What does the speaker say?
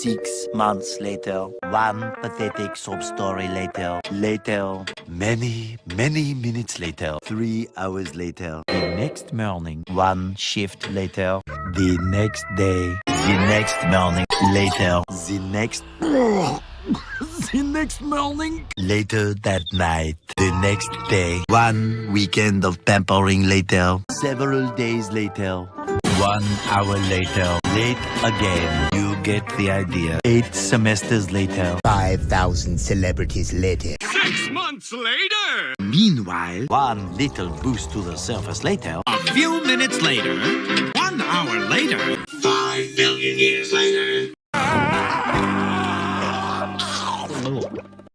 Six months later, one pathetic sob story later, later, many, many minutes later, three hours later, the next morning, one shift later, the next day, the next morning, later, the next, the next morning, later that night, the next day, one weekend of pampering later, several days later, one hour later, late again. You get the idea. Eight semesters later. 5,000 celebrities later. Six months later! Meanwhile, one little boost to the surface later. A few minutes later. One hour later. Five billion years later. Oh.